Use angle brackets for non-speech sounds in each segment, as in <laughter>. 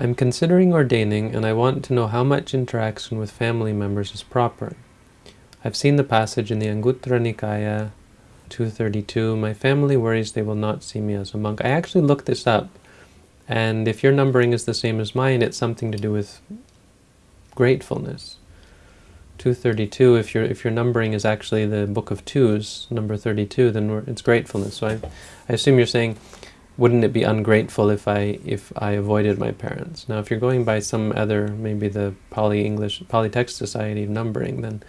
I'm considering ordaining and I want to know how much interaction with family members is proper. I've seen the passage in the Anguttara Nikaya 232, my family worries they will not see me as a monk. I actually looked this up, and if your numbering is the same as mine, it's something to do with gratefulness. 232, if your if your numbering is actually the book of twos, number 32, then it's gratefulness. So I, I assume you're saying, wouldn't it be ungrateful if I if I avoided my parents? Now, if you're going by some other, maybe the Pali English Pali Text Society numbering, then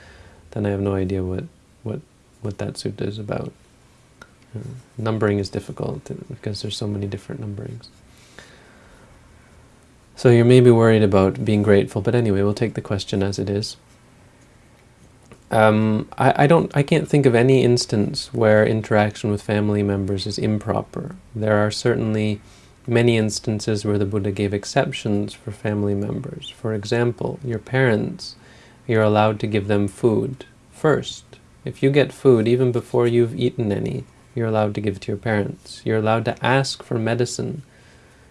then I have no idea what what what that sutta is about. Uh, numbering is difficult because there's so many different numberings. So you may be worried about being grateful, but anyway, we'll take the question as it is. Um, I, I, don't, I can't think of any instance where interaction with family members is improper. There are certainly many instances where the Buddha gave exceptions for family members. For example, your parents, you're allowed to give them food first. If you get food, even before you've eaten any, you're allowed to give it to your parents. You're allowed to ask for medicine.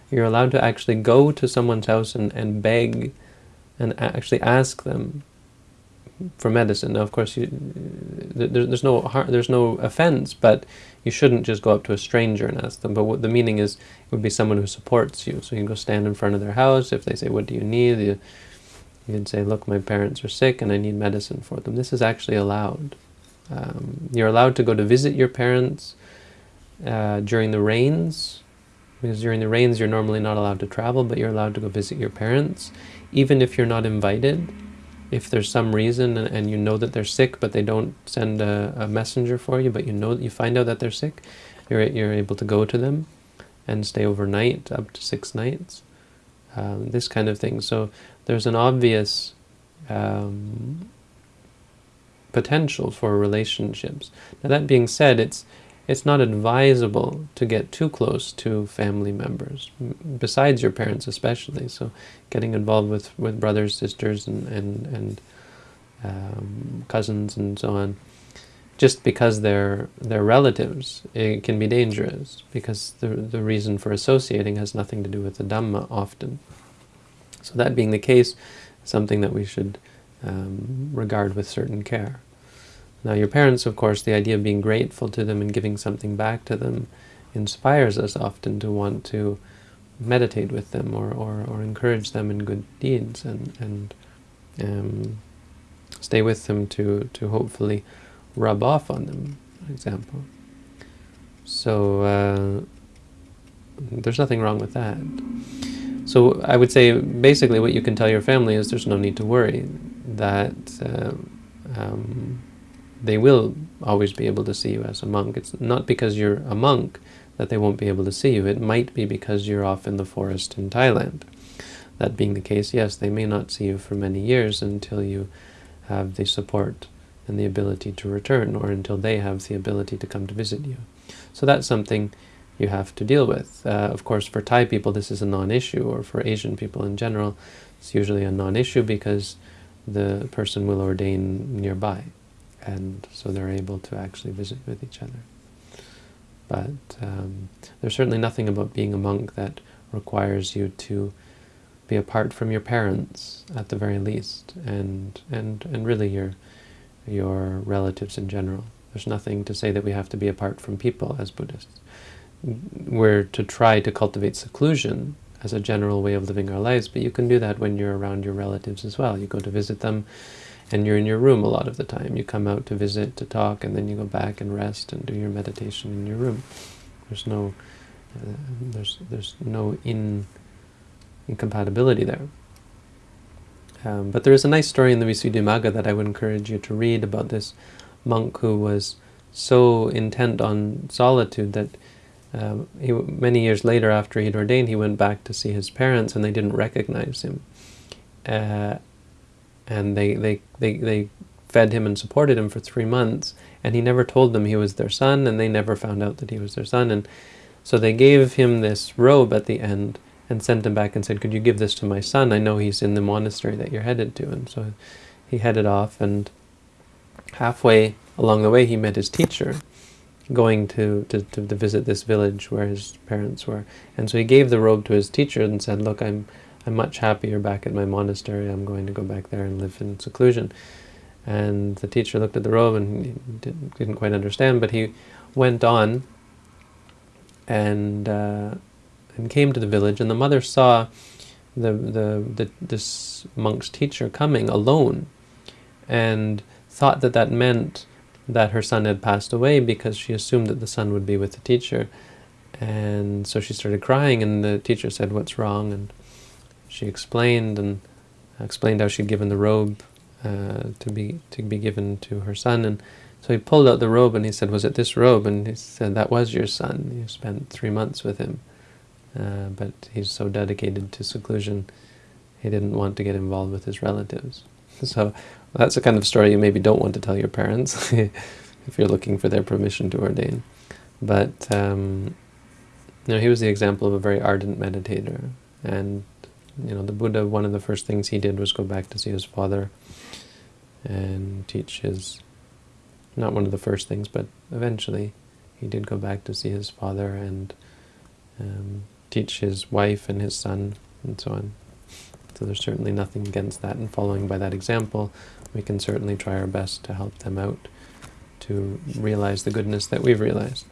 You're allowed to actually go to someone's house and, and beg and actually ask them for medicine. Now, of course, you, there, there's no there's no offense, but you shouldn't just go up to a stranger and ask them. But what the meaning is, it would be someone who supports you. So you can go stand in front of their house. If they say, "What do you need?" You, you can say, "Look, my parents are sick, and I need medicine for them." This is actually allowed. Um, you're allowed to go to visit your parents uh, during the rains, because during the rains you're normally not allowed to travel, but you're allowed to go visit your parents, even if you're not invited if there's some reason and, and, you know that they're sick, but they don't send a, a, messenger for you, but you know you find out that they're sick, you're you're able to go to them and stay overnight, up to six nights. Um, this kind of thing. So there's an obvious um, potential for relationships. Now that being said, it's it's not advisable to get too close to family members, besides your parents especially. So getting involved with, with brothers, sisters, and, and, and um, cousins and so on, just because they're, they're relatives, it can be dangerous because the, the reason for associating has nothing to do with the Dhamma often. So that being the case, something that we should um, regard with certain care. Now your parents, of course, the idea of being grateful to them and giving something back to them inspires us often to want to meditate with them or, or, or encourage them in good deeds and, and um, stay with them to, to hopefully rub off on them, for example. So uh, there's nothing wrong with that. So I would say basically what you can tell your family is there's no need to worry that uh, um, they will always be able to see you as a monk. It's not because you're a monk that they won't be able to see you. It might be because you're off in the forest in Thailand. That being the case, yes, they may not see you for many years until you have the support and the ability to return, or until they have the ability to come to visit you. So that's something you have to deal with. Uh, of course, for Thai people, this is a non-issue, or for Asian people in general, it's usually a non-issue because the person will ordain nearby and so they're able to actually visit with each other. But um, there's certainly nothing about being a monk that requires you to be apart from your parents at the very least, and and and really your your relatives in general. There's nothing to say that we have to be apart from people as Buddhists. We're to try to cultivate seclusion as a general way of living our lives, but you can do that when you're around your relatives as well. You go to visit them, and you're in your room a lot of the time. You come out to visit, to talk, and then you go back and rest and do your meditation in your room. There's no, uh, there's there's no in incompatibility there. Um, but there is a nice story in the Visuddhimagga that I would encourage you to read about this monk who was so intent on solitude that um, he, many years later after he'd ordained, he went back to see his parents and they didn't recognize him. Uh, and they, they, they, they fed him and supported him for three months, and he never told them he was their son, and they never found out that he was their son. And so they gave him this robe at the end and sent him back and said, could you give this to my son? I know he's in the monastery that you're headed to. And so he headed off, and halfway along the way he met his teacher, going to, to, to visit this village where his parents were. And so he gave the robe to his teacher and said, look, I'm I'm much happier back at my monastery. I'm going to go back there and live in seclusion. And the teacher looked at the robe and didn't, didn't quite understand, but he went on and uh, and came to the village. And the mother saw the, the, the this monk's teacher coming alone, and thought that that meant that her son had passed away because she assumed that the son would be with the teacher. And so she started crying, and the teacher said, "What's wrong?" And she explained and explained how she'd given the robe uh, to be to be given to her son, and so he pulled out the robe and he said, "Was it this robe?" And he said, "That was your son. You spent three months with him, uh, but he's so dedicated to seclusion, he didn't want to get involved with his relatives." <laughs> So that's the kind of story you maybe don't want to tell your parents <laughs> if you're looking for their permission to ordain. But um, you know, he was the example of a very ardent meditator, and you know, the Buddha, one of the first things he did was go back to see his father and teach his, not one of the first things, but eventually he did go back to see his father and um, teach his wife and his son and so on. So there's certainly nothing against that, and following by that example, we can certainly try our best to help them out to realize the goodness that we've realized.